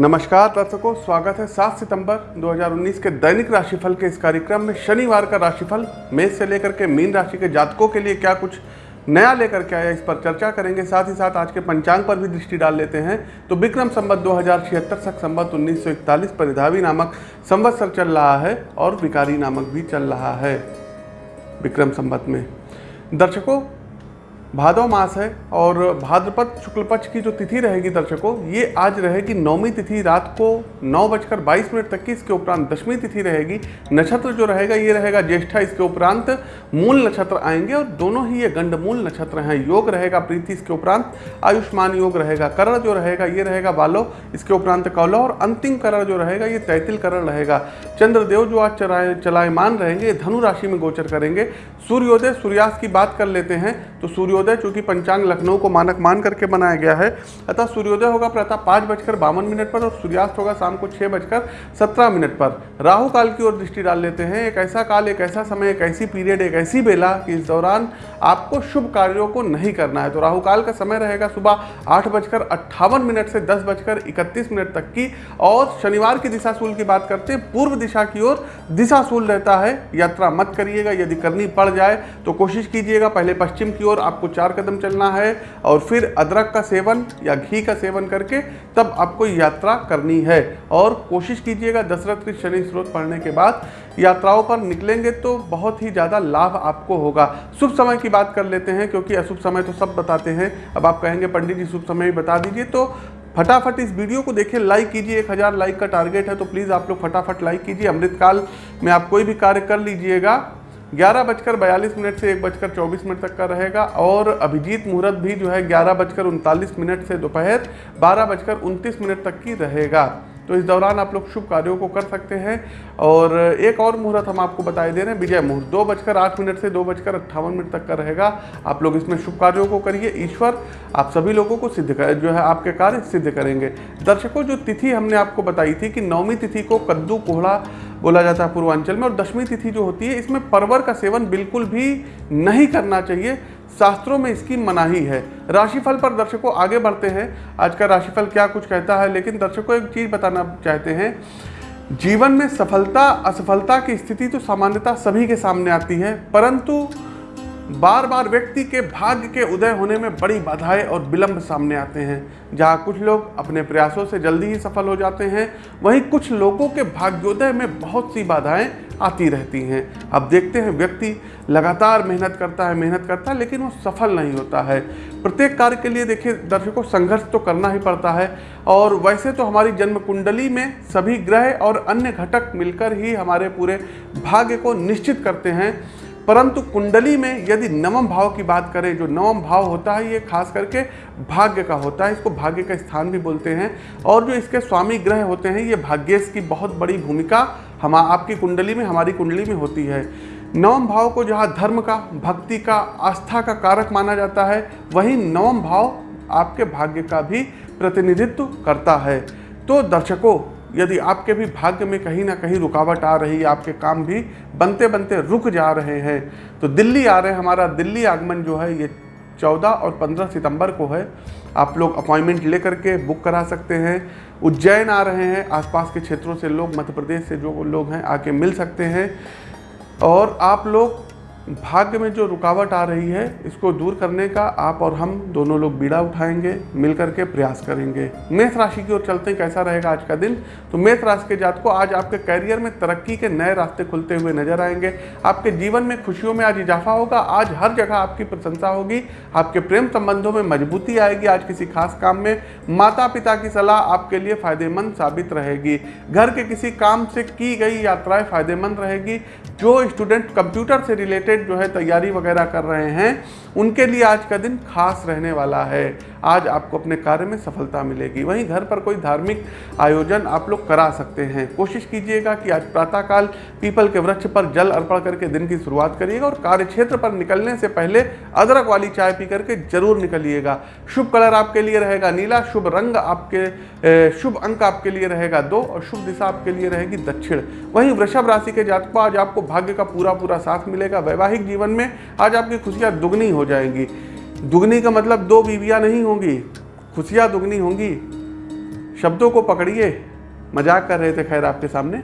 नमस्कार दर्शकों, स्वागत है 7 सितंबर 2019 के दैनिक राशिफल के इस कार्यक्रम में। शनिवार का राशिफल मेष से लेकर के मीन राशि के जातकों के लिए क्या कुछ नया लेकर के आया इस पर चर्चा करेंगे। साथ ही साथ आज के पंचांग पर भी दृष्टि डाल लेते हैं। तो विक्रम संबत दो हज़ार छिहत्तर तक संबत उन्नीस सौ इकतालीस परिधावी नामक संवत्सर चल रहा है और विकारी नामक भी चल रहा है विक्रम संबत में। दर्शकों भादव मास है और भाद्रपद शुक्ल पक्ष की जो तिथि रहेगी दर्शकों, ये आज रहेगी नौमी तिथि। रात को नौ बजकर बाईस मिनट तक की इसके उपरांत दसवीं तिथि रहेगी। नक्षत्र जो रहेगा, ये रहेगा ज्येष्ठा। इसके उपरांत मूल नक्षत्र आएँगे और दोनों ही ये गंडमूल नक्षत्र हैं। योग रहेगा प्रीति, इसके उपरांत आयुष्मान योग रहेगा। करण जो रहेगा, ये रहेगा बालो। इसके उपरांत कौलो और अंतिम करण जो रहेगा, ये तैतिल करण रहेगा। चंद्रदेव जो आज चलाए चलायमान रहेंगे धनु राशि में गोचर करेंगे। सूर्योदय, सूर्यास्त की बात कर लेते हैं तो सूर्योदय सूर्योदय, चूँकि पंचांग लखनऊ को मानक मान करके बनाया गया है। अतः सूर्योदय होगा प्रातः पाँच बजकर बावन मिनट पर और सूर्यास्त होगा शाम को छः बजकर सत्रह मिनट पर। राहु काल की ओर दृष्टि डाल लेते हैं। एक ऐसा काल, एक ऐसा समय, एक ऐसी पीरियड, एक ऐसी बेला कि इस दौरान आपको शुभ कार्यों को नहीं करना है। तो राहु काल का समय रहेगा सुबह आठ बजकर अट्ठावन मिनट से दस बजकर इकतीस मिनट तक की। और शनिवार की दिशाशूल की बात करते हैं। पूर्व दिशा की ओर दिशाशूल रहता है। यात्रा मत करिएगा। यदि करनी पड़ जाए तो कोशिश कीजिएगा। पहले पश्चिम की ओर आपको चार कदम चलना है और फिर अदरक का सेवन या घी का सेवन करके तब आपको यात्रा करनी है। और कोशिश कीजिएगा दशरथ के शनि स्रोत पढ़ने के बाद यात्राओं पर निकलेंगे तो बहुत ही ज़्यादा लाभ आपको होगा। शुभ समय की बात कर लेते हैं क्योंकि अशुभ समय तो सब बताते हैं। अब आप कहेंगे, पंडित जी, शुभ समय भी बता दीजिए। तो फटाफट इस वीडियो को देखिए लाइक कीजिए, एक हज़ार लाइक का टारगेट है तो प्लीज़ आप लोग फटाफट लाइक कीजिए। अमृतकाल में आप कोई भी कार्य कर लीजिएगा। ग्यारह बजकर बयालीस मिनट से एक बजकर चौबीस मिनट तक का रहेगा और अभिजीत मुहूर्त भी जो है ग्यारह बजकर उनतालीस मिनट से दोपहर बारह बजकर उनतीस मिनट तक की रहेगा। तो इस दौरान आप लोग शुभ कार्यों को कर सकते हैं। और एक और मुहूर्त हम आपको बताए दे रहे हैं, विजय मुहूर्त। दो बजकर आठ मिनट से दो बजकर अट्ठावन मिनट तक का रहेगा। आप लोग इसमें शुभ कार्यों को करिए। ईश्वर, आप सभी लोगों को सिद्ध कर, जो है आपके कार्य सिद्ध करेंगे। दर्शकों, जो तिथि हमने आपको बताई थी कि नौवीं तिथि को कद्दू कोहड़ा बोला जाता है पूर्वांचल में, और दशमी तिथि जो होती है, इसमें परवर का सेवन बिल्कुल भी नहीं करना चाहिए। शास्त्रों में इसकी मनाही है। राशिफल पर दर्शकों आगे बढ़ते हैं। आज का राशिफल क्या कुछ कहता है, लेकिन दर्शकों एक चीज़ बताना चाहते हैं। जीवन में सफलता, असफलता की स्थिति तो सामान्यता सभी के सामने आती है, परंतु बार बार व्यक्ति के भाग्य के उदय होने में बड़ी बाधाएँ और विलंब सामने आते हैं। जहाँ कुछ लोग अपने प्रयासों से जल्दी ही सफल हो जाते हैं, वहीं कुछ लोगों के भाग्योदय में बहुत सी बाधाएँ आती रहती हैं। अब देखते हैं व्यक्ति लगातार मेहनत करता है, मेहनत करता है, लेकिन वो सफल नहीं होता है। प्रत्येक कार्य के लिए देखिए, दर्शकों, संघर्ष तो करना ही पड़ता है। और वैसे तो हमारी जन्म कुंडली में सभी ग्रह और अन्य घटक मिलकर ही हमारे पूरे भाग्य को निश्चित करते हैं। परंतु कुंडली में यदि नवम भाव की बात करें, जो नवम भाव होता है, ये खास करके भाग्य का होता है, इसको भाग्य का स्थान भी बोलते हैं। और जो इसके स्वामी ग्रह होते हैं, ये भाग्येश की बहुत बड़ी भूमिका हम, आपकी कुंडली में, हमारी कुंडली में होती है। नवम भाव को जहाँ धर्म का, भक्ति का, आस्था का कारक माना जाता है, वहीं नवम भाव आपके भाग्य का भी प्रतिनिधित्व करता है। तो दर्शकों यदि आपके भी भाग्य में कहीं ना कहीं रुकावट आ रही है, आपके काम भी बनते बनते रुक जा रहे हैं तो दिल्ली आ रहे हैं। हमारा दिल्ली आगमन जो है, ये चौदह और पंद्रह सितंबर को है। आप लोग अपॉइंटमेंट लेकर के बुक करा सकते हैं। उज्जैन आ रहे हैं। आसपास के क्षेत्रों से लोग, मध्य प्रदेश से जो लोग हैं, आके मिल सकते हैं। और आप लोग भाग्य में जो रुकावट आ रही है, इसको दूर करने का आप और हम दोनों लोग बीड़ा उठाएँगे, मिलकर के प्रयास करेंगे। मेष राशि की ओर चलते हैं, कैसा रहेगा आज का दिन? तो मेष राशि के जात को आज आपके कैरियर में तरक्की के नए रास्ते खुलते हुए नज़र आएँगे। आपके जीवन में खुशियों में आज इजाफा होगा, आज हर जगह आपकी प्रशंसा होगी, आपके प्रेम संबंधों में मजबूती आएगी आज किसी खास काम में। माता पिता की सलाह आपके लिए फ़ायदेमंद साबित रहेगी। घर के किसी काम से की गई यात्राएँ फ़ायदेमंद रहेगी। जो स्टूडेंट कंप्यूटर से रिलेटेड जो है तैयारी वगैरह कर रहे हैं, उनके लिए आज का दिन खास रहने वाला है। आज आपको अपने कार्य में सफलता मिलेगी। वहीं घर पर कोई धार्मिक आयोजन आप लोग करा सकते हैं। कोशिश कीजिएगा कि आज प्रातःकाल पीपल के वृक्ष पर जल अर्पण करके दिन की शुरुआत करिएगा और कार्य क्षेत्र पर निकलने से पहले अदरक वाली चाय पी करके ज़रूर निकलिएगा। शुभ कलर आपके लिए रहेगा नीला, शुभ रंग आपके शुभ अंक आपके लिए रहेगा दो और शुभ दिशा आपके लिए रहेगी दक्षिण। वहीं वृषभ राशि के जातक, आज आपको भाग्य का पूरा पूरा साथ मिलेगा। वैवाहिक जीवन में आज आपकी खुशियाँ दुगनी हो जाएँगी। दुगनी का मतलब दो बीवियाँ नहीं होंगी, खुशियाँ दुगनी होंगी। शब्दों को पकड़िए, मज़ाक कर रहे थे खैर आपके सामने।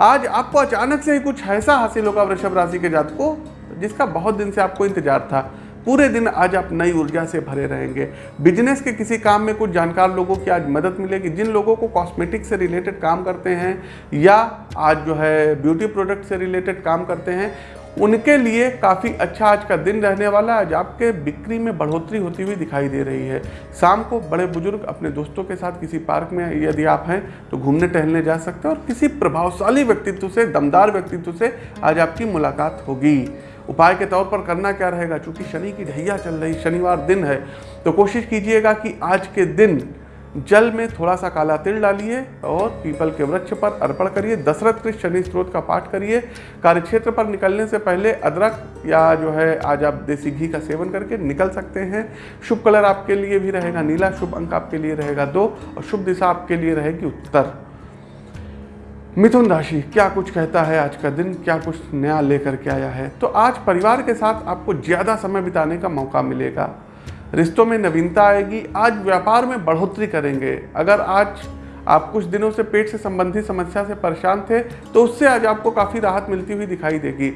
आज आपको अचानक से ही कुछ ऐसा हासिल होगा वृषभ राशि के जात को, जिसका बहुत दिन से आपको इंतज़ार था। पूरे दिन आज आप नई ऊर्जा से भरे रहेंगे। बिज़नेस के किसी काम में कुछ जानकार लोगों की आज मदद मिलेगी। जिन लोगों को कॉस्मेटिक से रिलेटेड काम करते हैं या आज जो है ब्यूटी प्रोडक्ट से रिलेटेड काम करते हैं उनके लिए काफ़ी अच्छा आज का दिन रहने वाला है। आज आपके बिक्री में बढ़ोतरी होती हुई दिखाई दे रही है। शाम को बड़े बुज़ुर्ग अपने दोस्तों के साथ किसी पार्क में यदि आप हैं तो घूमने टहलने जा सकते हैं और किसी प्रभावशाली व्यक्तित्व से, दमदार व्यक्तित्व से आज आपकी मुलाकात होगी। उपाय के तौर पर करना क्या रहेगा? चूँकि शनि की ढैया चल रही, शनिवार दिन है तो कोशिश कीजिएगा कि आज के दिन जल में थोड़ा सा काला तिल डालिए और पीपल के वृक्ष पर अर्पण करिए, दशरथ कृष्ण शनि स्त्रोत का पाठ करिए। कार्यक्षेत्र पर निकलने से पहले अदरक या जो है, आज आप देसी घी का सेवन करके निकल सकते हैं। शुभ कलर आपके लिए भी रहेगा नीला, शुभ अंक आपके लिए रहेगा दो और शुभ दिशा आपके लिए रहेगी उत्तर। मिथुन राशि, क्या कुछ कहता है आज का दिन? क्या कुछ नया लेकर के आया है? तो आज परिवार के साथ आपको ज़्यादा समय बिताने का मौका मिलेगा। रिश्तों में नवीनता आएगी, आज व्यापार में बढ़ोतरी करेंगे। अगर आज आप कुछ दिनों से पेट से संबंधित समस्या से परेशान थे तो उससे आज आपको काफ़ी राहत मिलती हुई दिखाई देगी।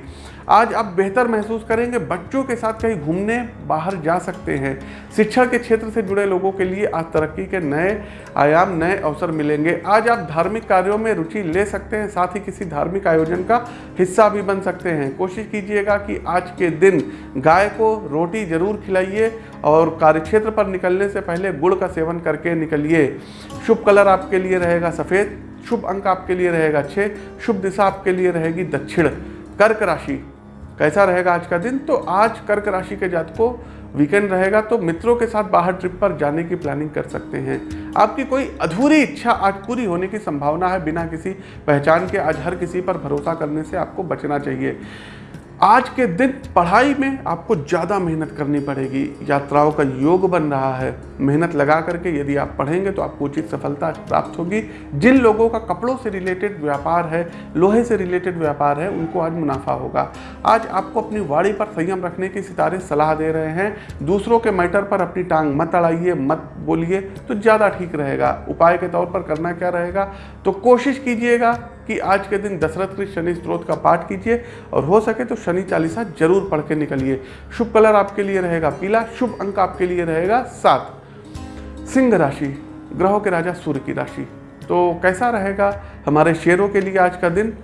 आज आप बेहतर महसूस करेंगे, बच्चों के साथ कहीं घूमने बाहर जा सकते हैं। शिक्षा के क्षेत्र से जुड़े लोगों के लिए आज तरक्की के नए आयाम, नए अवसर मिलेंगे। आज आप धार्मिक कार्यों में रुचि ले सकते हैं, साथ ही किसी धार्मिक आयोजन का हिस्सा भी बन सकते हैं। कोशिश कीजिएगा कि आज के दिन गाय को रोटी ज़रूर खिलाइए और कार्यक्षेत्र पर निकलने से पहले गुड़ का सेवन करके निकलिए। शुभ कलर आपके लिए रहेगा सफ़ेद, शुभ अंक आपके लिए रहेगा छः शुभ दिशा आपके लिए रहेगी दक्षिण। कर्क राशि कैसा रहेगा आज का दिन? तो आज कर्क राशि के जात को वीकेंड रहेगा तो मित्रों के साथ बाहर ट्रिप पर जाने की प्लानिंग कर सकते हैं। आपकी कोई अधूरी इच्छा आज पूरी होने की संभावना है बिना किसी पहचान के, आज हर किसी पर भरोसा करने से आपको बचना चाहिए। आज के दिन पढ़ाई में आपको ज़्यादा मेहनत करनी पड़ेगी। यात्राओं का योग बन रहा है। मेहनत लगा करके यदि आप पढ़ेंगे तो आपको उचित सफलता प्राप्त होगी। जिन लोगों का कपड़ों से रिलेटेड व्यापार है, लोहे से रिलेटेड व्यापार है, उनको आज मुनाफा होगा। आज आपको अपनी वाड़ी पर संयम रखने की सितारे सलाह दे रहे हैं। दूसरों के मैटर पर अपनी टांग मत अड़ाइए, मत बोलिए तो ज़्यादा ठीक रहेगा। उपाय के तौर पर करना क्या रहेगा? तो कोशिश कीजिएगा कि आज के दिन दशरथ कृष्ण शनि स्त्रोत का पाठ कीजिए और हो सके तो शनि चालीसा ज़रूर पढ़ के निकलिए। शुभ कलर आपके लिए रहेगा पीला, शुभ अंक आपके लिए रहेगा सात। सिंह राशि, ग्रहों के राजा सूर्य की राशि। तो कैसा रहेगा हमारे शेयरों के लिए आज का दिन?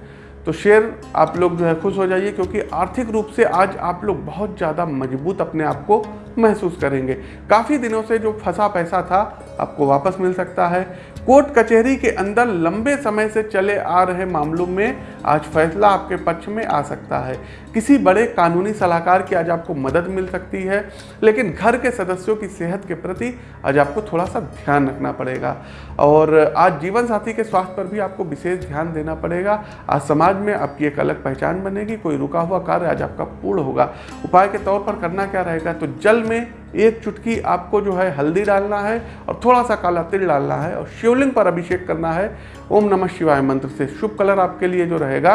तो शेयर आप लोग जो है खुश हो जाइए क्योंकि आर्थिक रूप से आज आप लोग बहुत ज़्यादा मज़बूत अपने आप को महसूस करेंगे। काफ़ी दिनों से जो फंसा पैसा था आपको वापस मिल सकता है। कोर्ट कचहरी के अंदर लंबे समय से चले आ रहे मामलों में आज फैसला आपके पक्ष में आ सकता है। किसी बड़े कानूनी सलाहकार की आज आपको मदद मिल सकती है, लेकिन घर के सदस्यों की सेहत के प्रति आज आपको थोड़ा सा ध्यान रखना पड़ेगा। और आज जीवन साथी के स्वास्थ्य पर भी आपको विशेष ध्यान देना पड़ेगा। आज समाज में आपकी एक अलग पहचान बनेगी, कोई रुका हुआ कार्य आज आपका पूर्ण होगा। उपाय के तौर पर करना क्या रहेगा? तो जल में एक चुटकी आपको जो है हल्दी डालना है और थोड़ा सा काला तिल डालना है और शिवलिंग पर अभिषेक करना है। ओम नमः शिवाय मंत्र से शुभ कलर आपके लिए जो रहेगा,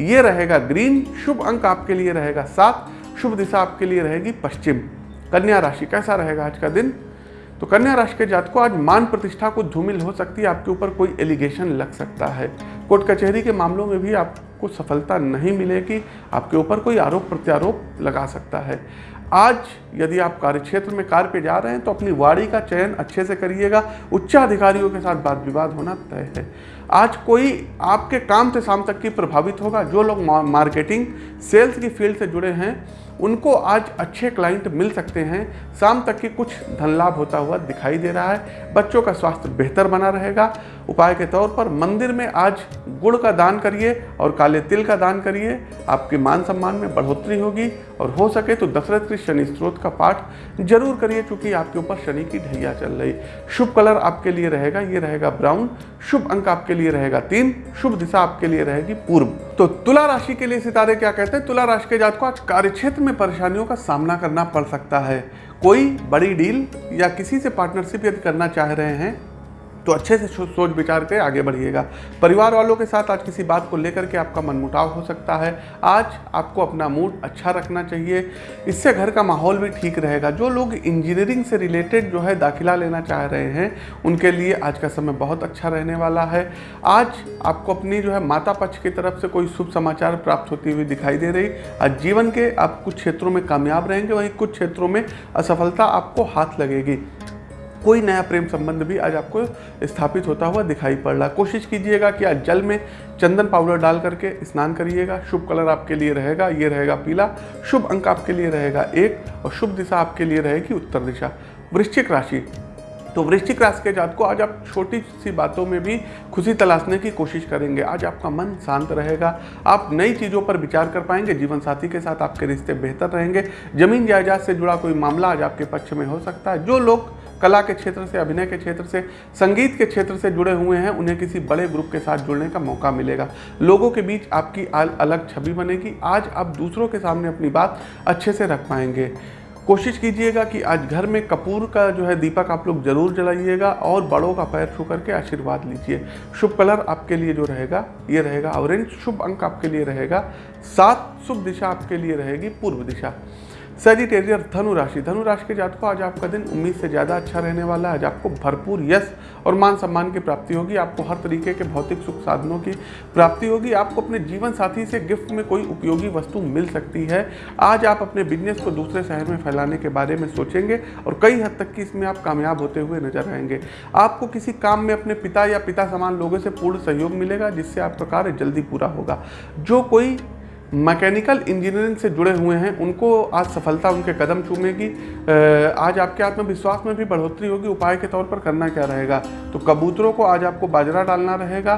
ये रहेगा ग्रीन, शुभ अंक आपके लिए रहेगा सात, शुभ दिशा आपके लिए रहेगी पश्चिम। कन्या राशि कैसा रहेगा आज का दिन? तो कन्या राशि के जात को आज मान प्रतिष्ठा को धूमिल हो सकती है, आपके ऊपर कोई एलिगेशन लग सकता है। कोर्ट कचहरी के मामलों में भी आपको सफलता नहीं मिलेगी, आपके ऊपर कोई आरोप प्रत्यारोप लगा सकता है। आज यदि आप कार्य क्षेत्र में कार्य पे जा रहे हैं तो अपनी वाड़ी का चयन अच्छे से करिएगा। उच्चाधिकारियों के साथ बात विवाद होना तय है। आज कोई आपके काम से शाम तक की प्रभावित होगा। जो लोग मार्केटिंग, सेल्स की फ़ील्ड से जुड़े हैं उनको आज अच्छे क्लाइंट मिल सकते हैं। शाम तक की कुछ धन लाभ होता हुआ दिखाई दे रहा है। बच्चों का स्वास्थ्य बेहतर बना रहेगा। उपाय के तौर पर मंदिर में आज गुड़ का दान करिए और काले तिल का दान करिए। आपके मान सम्मान में बढ़ोतरी होगी और हो सके तो दशरथ के शनि स्त्रोत का पाठ ज़रूर करिए चूँकि आपके ऊपर शनि की ढैया चल रही। शुभ कलर आपके लिए रहेगा, ये रहेगा ब्राउन। शुभ अंक आपके लिए रहेगा तीन। शुभ दिशा आपके लिए रहेगी पूर्व। तो तुला राशि के लिए सितारे क्या कहते हैं? तुला राशि के जात को आज कार्य क्षेत्र में परेशानियों का सामना करना पड़ सकता है। कोई बड़ी डील या किसी से पार्टनरशिप यदि करना चाह रहे हैं तो अच्छे से सोच विचार के आगे बढ़िएगा। परिवार वालों के साथ आज किसी बात को लेकर के आपका मनमुटाव हो सकता है। आज आपको अपना मूड अच्छा रखना चाहिए। इससे घर का माहौल भी ठीक रहेगा। जो लोग इंजीनियरिंग से रिलेटेड जो है दाखिला लेना चाह रहे हैं, उनके लिए आज का समय बहुत अच्छा रहने वाला है। आज आपको अपनी जो है माता पक्ष की तरफ़ से कोई शुभ समाचार प्राप्त होती हुई दिखाई दे रही। आज जीवन के आप कुछ क्षेत्रों में कामयाब रहेंगे, वहीं कुछ क्षेत्रों में असफलता आपको हाथ लगेगी। कोई नया प्रेम संबंध भी आज आपको स्थापित होता हुआ दिखाई पड़ रहा। कोशिश कीजिएगा कि आज जल में चंदन पाउडर डाल करके स्नान करिएगा। शुभ कलर आपके लिए रहेगा, ये रहेगा पीला। शुभ अंक आपके लिए रहेगा एक और शुभ दिशा आपके लिए रहेगी उत्तर दिशा। वृश्चिक राशि। तो वृश्चिक राशि के जात को आज आप छोटी सी बातों में भी खुशी तलाशने की कोशिश करेंगे। आज आपका मन शांत रहेगा। आप नई चीज़ों पर विचार कर पाएँगे। जीवन साथी के साथ आपके रिश्ते बेहतर रहेंगे। ज़मीन जायदाद से जुड़ा कोई मामला आज आपके पक्ष में हो सकता है। जो लोग कला के क्षेत्र से, अभिनय के क्षेत्र से, संगीत के क्षेत्र से जुड़े हुए हैं, उन्हें किसी बड़े ग्रुप के साथ जुड़ने का मौका मिलेगा। लोगों के बीच आपकी अलग छवि बनेगी। आज आप दूसरों के सामने अपनी बात अच्छे से रख पाएँगे। कोशिश कीजिएगा कि आज घर में कपूर का जो है दीपक आप लोग ज़रूर जलाइएगा और बड़ों का पैर छू करके आशीर्वाद लीजिए। शुभ कलर आपके लिए जो रहेगा, ये रहेगा ऑरेंज। शुभ अंक आपके लिए रहेगा। सात शुभ दिशा आपके लिए रहेगी पूर्व दिशा। सेजिटेरियर धनु राशि धनु राशि के जातकों, आज आपका दिन उम्मीद से ज़्यादा अच्छा रहने वाला है। आज आपको भरपूर यश और मान सम्मान की प्राप्ति होगी। आपको हर तरीके के भौतिक सुख साधनों की प्राप्ति होगी। आपको अपने जीवन साथी से गिफ्ट में कोई उपयोगी वस्तु मिल सकती है। आज आप अपने बिज़नेस को दूसरे शहर में फैलाने के बारे में सोचेंगे और कई हद तक की इसमें आप कामयाब होते हुए नज़र आएँगे। आपको किसी काम में अपने पिता या पिता समान लोगों से पूर्ण सहयोग मिलेगा, जिससे आपका कार्य जल्दी पूरा होगा। जो कोई मैकेनिकल इंजीनियरिंग से जुड़े हुए हैं, उनको आज सफलता उनके कदम चूमेगी। आज आपके आत्मविश्वास में भी बढ़ोतरी होगी, उपाय के तौर पर करना क्या रहेगा? तो कबूतरों को आज आपको बाजरा डालना रहेगा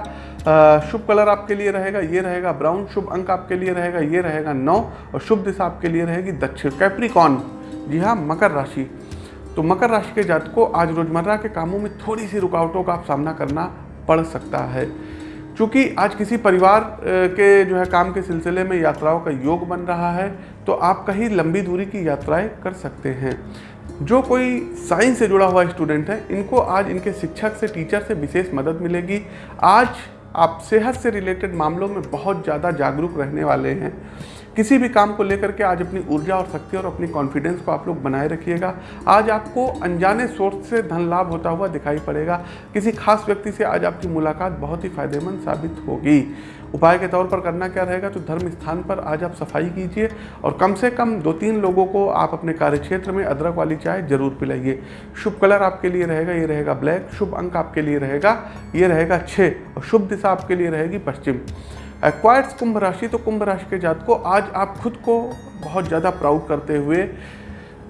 शुभ कलर आपके लिए रहेगा, ये रहेगा ब्राउन, शुभ अंक आपके लिए रहेगा, ये रहेगा नौ, और शुभ दिशा आपके लिए रहेगी दक्षिण। कैप्रिकॉन जी हाँ मकर राशि। तो मकर राशि के जातकों, आज रोज़मर्रा के कामों में थोड़ी सी रुकावटों का आप सामना करना पड़ सकता है। चूँकि आज किसी परिवार के जो है काम के सिलसिले में यात्राओं का योग बन रहा है तो आप कहीं लंबी दूरी की यात्राएँ कर सकते हैं। जो कोई साइंस से जुड़ा हुआ स्टूडेंट है, इनको आज इनके शिक्षक से, टीचर से विशेष मदद मिलेगी। आज आप सेहत से रिलेटेड मामलों में बहुत ज़्यादा जागरूक रहने वाले हैं। किसी भी काम को लेकर के आज अपनी ऊर्जा और शक्ति और अपनी कॉन्फिडेंस को आप लोग बनाए रखिएगा। आज आपको अनजाने सोर्स से धन लाभ होता हुआ दिखाई पड़ेगा। किसी खास व्यक्ति से आज आपकी मुलाकात बहुत ही फ़ायदेमंद साबित होगी। उपाय के तौर पर करना क्या रहेगा? तो धर्म स्थान पर आज आप सफ़ाई कीजिए और कम से कम दो तीन लोगों को आप अपने कार्यक्षेत्र में अदरक वाली चाय ज़रूर पिलाइए। शुभ कलर आपके लिए रहेगा, ये रहेगा ब्लैक। शुभ अंक आपके लिए रहेगा, ये रहेगा छः और शुभ दिशा आपके लिए रहेगी पश्चिम। एक्वायर्स कुंभ राशि तो कुंभ राशि के जात को आज आप खुद को बहुत ज़्यादा प्राउड करते हुए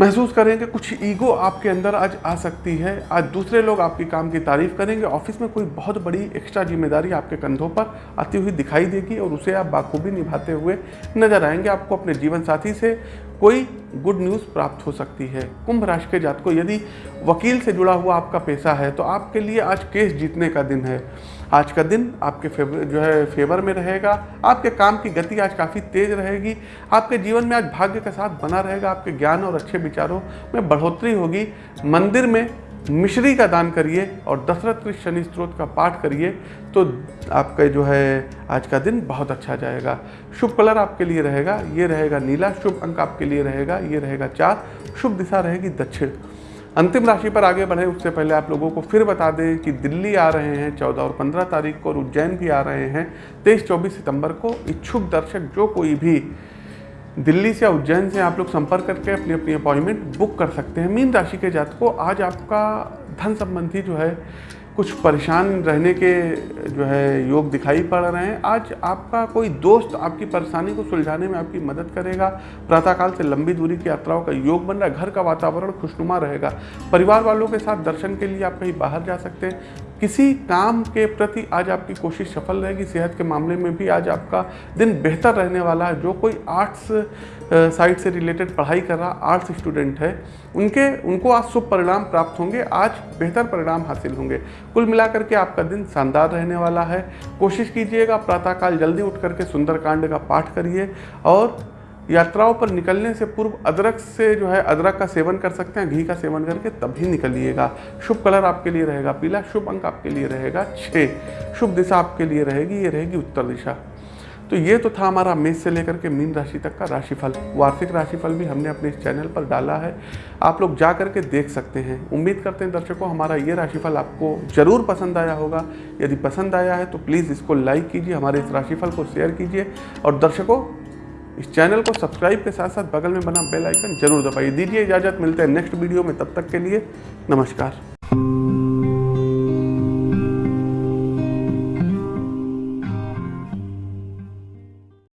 महसूस करेंगे कुछ ईगो आपके अंदर आज आ सकती है। आज दूसरे लोग आपके काम की तारीफ़ करेंगे, ऑफ़िस में कोई बहुत बड़ी एक्स्ट्रा ज़िम्मेदारी आपके कंधों पर आती हुई दिखाई देगी और उसे आप बाखूबी निभाते हुए नज़र आएँगे। आपको अपने जीवन साथी से कोई गुड न्यूज़ प्राप्त हो सकती है। कुंभ राशि के जात को यदि वकील से जुड़ा हुआ आपका पेशा है तो आपके लिए आज केस जीतने का दिन है। आज का दिन आपके फेवर जो है, फेवर में रहेगा, आपके काम की गति आज काफ़ी तेज रहेगी, आपके जीवन में आज भाग्य का साथ बना रहेगा, आपके ज्ञान और अच्छे विचारों में बढ़ोतरी होगी। मंदिर में मिश्री का दान करिए और दशरथ शनि स्त्रोत का पाठ करिए तो आपका जो है, आज का दिन बहुत अच्छा जाएगा। शुभ कलर आपके लिए रहेगा, ये रहेगा नीला, शुभ अंक आपके लिए रहेगा, ये रहेगा चार, शुभ दिशा रहेगी दक्षिण। अंतिम राशि पर आगे बढ़ें। उससे पहले आप लोगों को फिर बता दें कि दिल्ली आ रहे हैं चौदह और पंद्रह तारीख को, और उज्जैन भी आ रहे हैं। तेईस, चौबीस सितंबर को इच्छुक दर्शक, जो कोई भी दिल्ली से उज्जैन से आप लोग संपर्क करके अपनी अपनी अपॉइंटमेंट बुक कर सकते हैं। मीन राशि के जात को आज आपका धन संबंधी जो है कुछ परेशान रहने के जो है योग दिखाई पड़ रहे हैं। आज आपका कोई दोस्त आपकी परेशानी को सुलझाने में आपकी मदद करेगा? प्रातःकाल से लंबी दूरी की यात्राओं का योग बन रहा है। घर का वातावरण खुशनुमा रहेगा। परिवार वालों के साथ दर्शन के लिए आप कहीं बाहर जा सकते हैं। किसी काम के प्रति आज आपकी कोशिश सफल रहेगी, सेहत के मामले में भी आज आपका दिन बेहतर रहने वाला है। जो कोई आर्ट्स साइड से रिलेटेड पढ़ाई कर रहा आर्ट्स स्टूडेंट है, उनके, उनको आज शुभ परिणाम प्राप्त होंगे, आज बेहतर परिणाम हासिल होंगे। कुल मिलाकर के आपका दिन शानदार रहने वाला है। कोशिश कीजिएगा प्रातःकाल जल्दी उठ करके सुंदरकांड का पाठ करिए और यात्राओं पर निकलने से पूर्व अदरक से जो है, अदरक का सेवन कर सकते हैं, घी का सेवन करके तभी निकलिएगा। शुभ कलर आपके लिए रहेगा, पीला शुभ अंक आपके लिए रहेगा छः शुभ दिशा आपके लिए रहेगी, ये रहेगी उत्तर दिशा। तो ये तो था हमारा मेष से लेकर के मीन राशि तक का राशिफल। वार्षिक राशिफल भी हमने अपने इस चैनल पर डाला है। आप लोग जा करके देख सकते हैं। उम्मीद करते हैं दर्शकों, हमारा ये राशिफल आपको ज़रूर पसंद आया होगा। यदि पसंद आया है तो प्लीज़ इसको लाइक कीजिए, हमारे इस राशिफल को शेयर कीजिए। और दर्शकों इस चैनल को सब्सक्राइब के साथ साथ बगल में बना बेल आइकन ज़रूर दबाइए। दीजिए इजाज़त, मिलते हैं नेक्स्ट वीडियो में, तब तक के लिए नमस्कार।